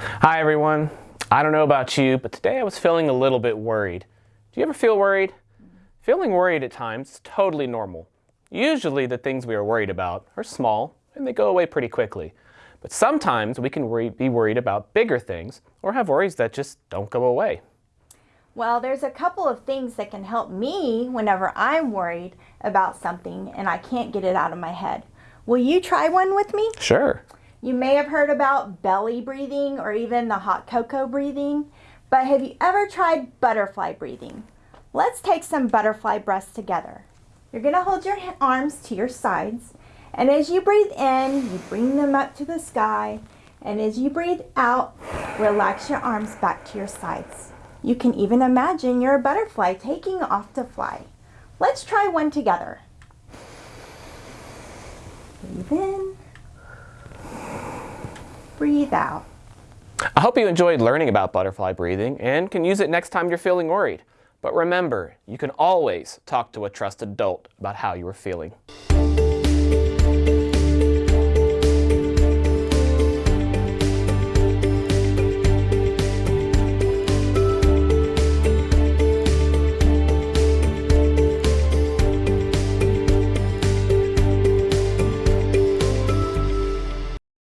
Hi everyone. I don't know about you, but today I was feeling a little bit worried. Do you ever feel worried? Feeling worried at times is totally normal. Usually the things we are worried about are small and they go away pretty quickly. But sometimes we can worry, be worried about bigger things or have worries that just don't go away. Well, there's a couple of things that can help me whenever I'm worried about something and I can't get it out of my head. Will you try one with me? Sure. You may have heard about belly breathing or even the hot cocoa breathing, but have you ever tried butterfly breathing? Let's take some butterfly breaths together. You're going to hold your arms to your sides, and as you breathe in, you bring them up to the sky, and as you breathe out, relax your arms back to your sides. You can even imagine you're a butterfly taking off to fly. Let's try one together. Breathe in breathe out. I hope you enjoyed learning about butterfly breathing and can use it next time you're feeling worried. But remember, you can always talk to a trusted adult about how you are feeling.